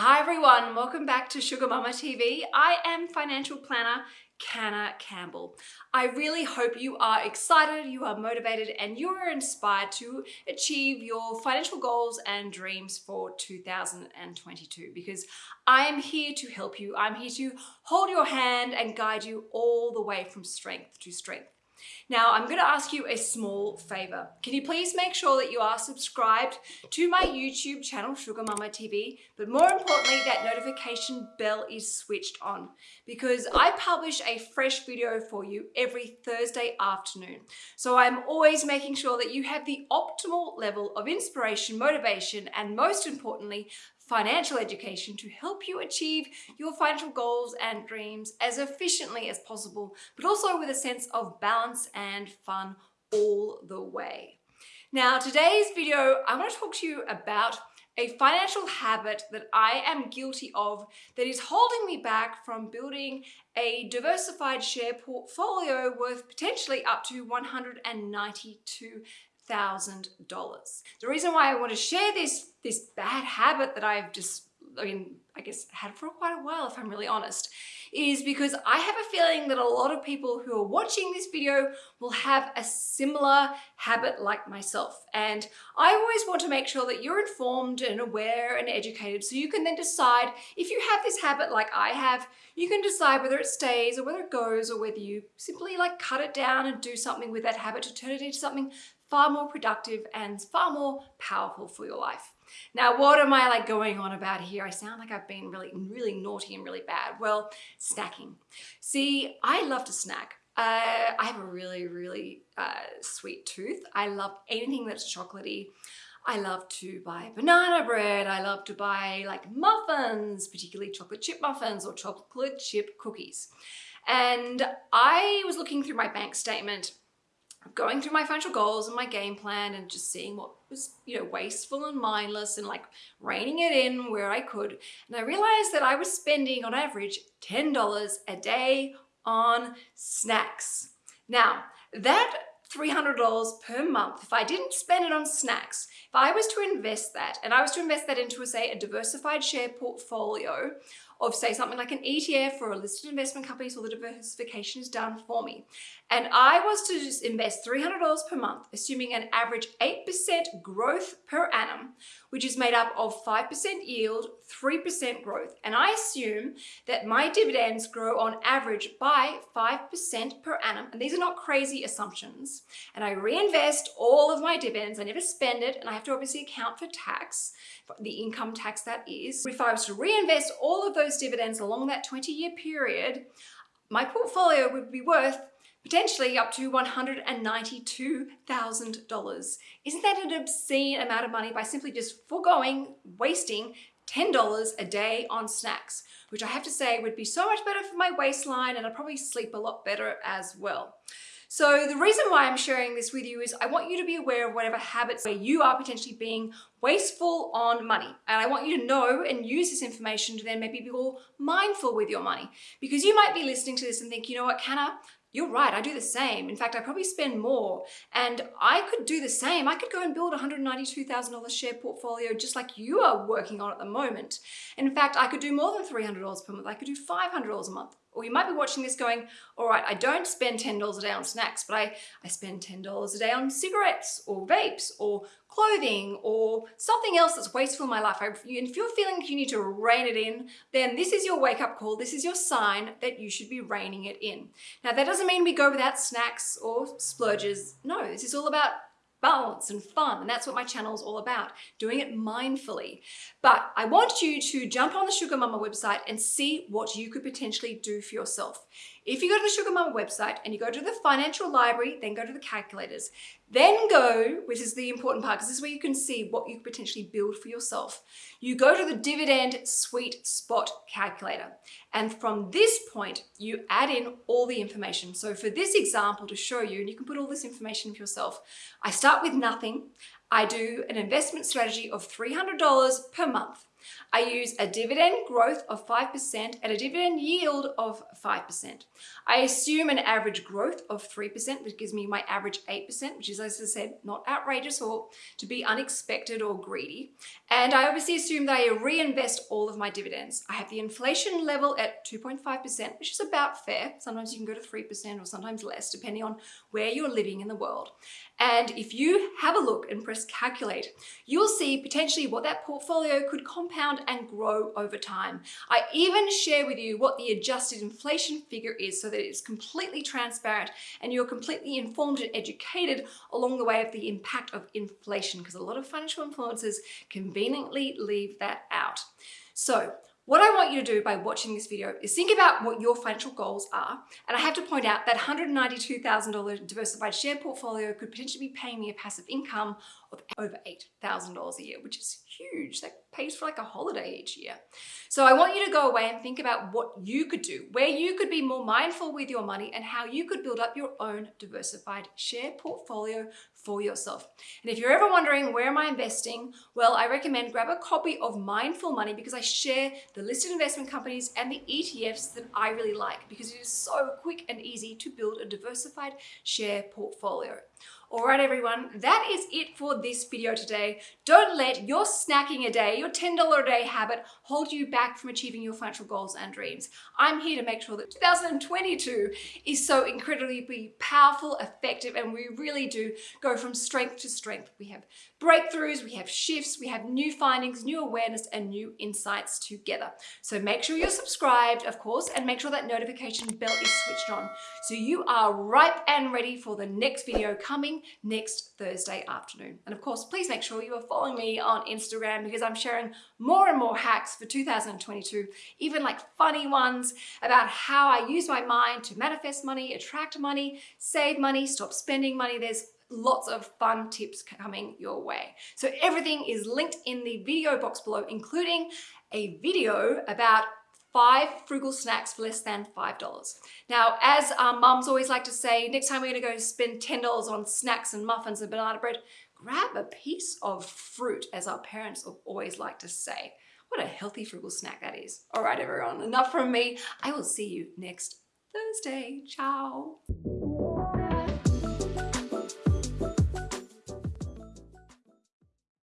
Hi everyone, welcome back to Sugar Mama TV. I am financial planner Canna Campbell. I really hope you are excited, you are motivated, and you are inspired to achieve your financial goals and dreams for 2022 because I am here to help you. I'm here to hold your hand and guide you all the way from strength to strength. Now, I'm going to ask you a small favor. Can you please make sure that you are subscribed to my YouTube channel, Sugar Mama TV, but more importantly, that notification bell is switched on because I publish a fresh video for you every Thursday afternoon. So I'm always making sure that you have the optimal level of inspiration, motivation, and most importantly, financial education to help you achieve your financial goals and dreams as efficiently as possible, but also with a sense of balance and fun all the way. Now, today's video, I want to talk to you about a financial habit that I am guilty of that is holding me back from building a diversified share portfolio worth potentially up to 192 thousand dollars. The reason why I want to share this this bad habit that I've just I mean, I guess had for quite a while if I'm really honest, is because I have a feeling that a lot of people who are watching this video will have a similar habit like myself. And I always want to make sure that you're informed and aware and educated so you can then decide if you have this habit like I have, you can decide whether it stays or whether it goes or whether you simply like cut it down and do something with that habit to turn it into something far more productive and far more powerful for your life. Now, what am I like going on about here? I sound like I've been really, really naughty and really bad. Well, snacking. See, I love to snack. Uh, I have a really, really uh, sweet tooth. I love anything that's chocolatey. I love to buy banana bread. I love to buy like muffins, particularly chocolate chip muffins or chocolate chip cookies. And I was looking through my bank statement going through my financial goals and my game plan and just seeing what was, you know, wasteful and mindless and like reining it in where I could. And I realized that I was spending on average $10 a day on snacks. Now, that $300 per month, if I didn't spend it on snacks, if I was to invest that and I was to invest that into, a, say, a diversified share portfolio of say something like an ETF or a listed investment company so the diversification is done for me. And I was to just invest $300 per month, assuming an average 8% growth per annum, which is made up of 5% yield, 3% growth. And I assume that my dividends grow on average by 5% per annum. And these are not crazy assumptions. And I reinvest all of my dividends. I never spend it. And I have to obviously account for tax, the income tax that is. If I was to reinvest all of those dividends along that 20 year period, my portfolio would be worth potentially up to $192,000. Isn't that an obscene amount of money by simply just foregoing, wasting $10 a day on snacks, which I have to say would be so much better for my waistline and I'd probably sleep a lot better as well. So the reason why I'm sharing this with you is I want you to be aware of whatever habits where you are potentially being wasteful on money. And I want you to know and use this information to then maybe be more mindful with your money. Because you might be listening to this and think, you know what, Canna, you're right, I do the same. In fact, I probably spend more and I could do the same. I could go and build a $192,000 share portfolio just like you are working on at the moment. In fact, I could do more than $300 per month. I could do $500 a month. Or you might be watching this going, all right, I don't spend $10 a day on snacks, but I, I spend $10 a day on cigarettes or vapes or clothing or something else that's wasteful in my life. I, if you're feeling you need to rein it in, then this is your wake up call. This is your sign that you should be reining it in. Now, that doesn't mean we go without snacks or splurges. No, this is all about balance and fun. And that's what my channel is all about, doing it mindfully. But I want you to jump on the Sugar Mama website and see what you could potentially do for yourself. If you go to the Sugar Mama website and you go to the financial library, then go to the calculators, then go, which is the important part, because this is where you can see what you could potentially build for yourself. You go to the dividend sweet spot calculator. And from this point, you add in all the information. So for this example to show you, and you can put all this information for yourself, I start with nothing. I do an investment strategy of $300 per month. I use a dividend growth of 5% and a dividend yield of 5%. I assume an average growth of 3%, which gives me my average 8%, which is, as I said, not outrageous or to be unexpected or greedy. And I obviously assume that I reinvest all of my dividends. I have the inflation level at 2.5%, which is about fair. Sometimes you can go to 3% or sometimes less, depending on where you're living in the world. And if you have a look and press calculate, you'll see potentially what that portfolio could compound and grow over time. I even share with you what the adjusted inflation figure is so that it's completely transparent and you're completely informed and educated along the way of the impact of inflation because a lot of financial influencers conveniently leave that out. So what I want you to do by watching this video is think about what your financial goals are. And I have to point out that $192,000 diversified share portfolio could potentially be paying me a passive income of over $8,000 a year, which is huge. That pays for like a holiday each year. So I want you to go away and think about what you could do, where you could be more mindful with your money and how you could build up your own diversified share portfolio for yourself. And if you're ever wondering where am I investing, well, I recommend grab a copy of Mindful Money because I share the listed investment companies and the ETFs that I really like because it is so quick and easy to build a diversified share portfolio. All right, everyone, that is it for this video today. Don't let your snacking a day, your $10 a day habit hold you back from achieving your financial goals and dreams. I'm here to make sure that 2022 is so incredibly powerful, effective, and we really do go from strength to strength. We have breakthroughs, we have shifts, we have new findings, new awareness, and new insights together. So make sure you're subscribed, of course, and make sure that notification bell is switched on so you are ripe and ready for the next video coming next Thursday afternoon. And of course, please make sure you are following me on Instagram because I'm sharing more and more hacks for 2022, even like funny ones about how I use my mind to manifest money, attract money, save money, stop spending money. There's lots of fun tips coming your way. So everything is linked in the video box below, including a video about five frugal snacks for less than $5. Now, as our mums always like to say, next time we're gonna go spend $10 on snacks and muffins and banana bread, grab a piece of fruit, as our parents always like to say. What a healthy frugal snack that is. All right, everyone, enough from me. I will see you next Thursday. Ciao.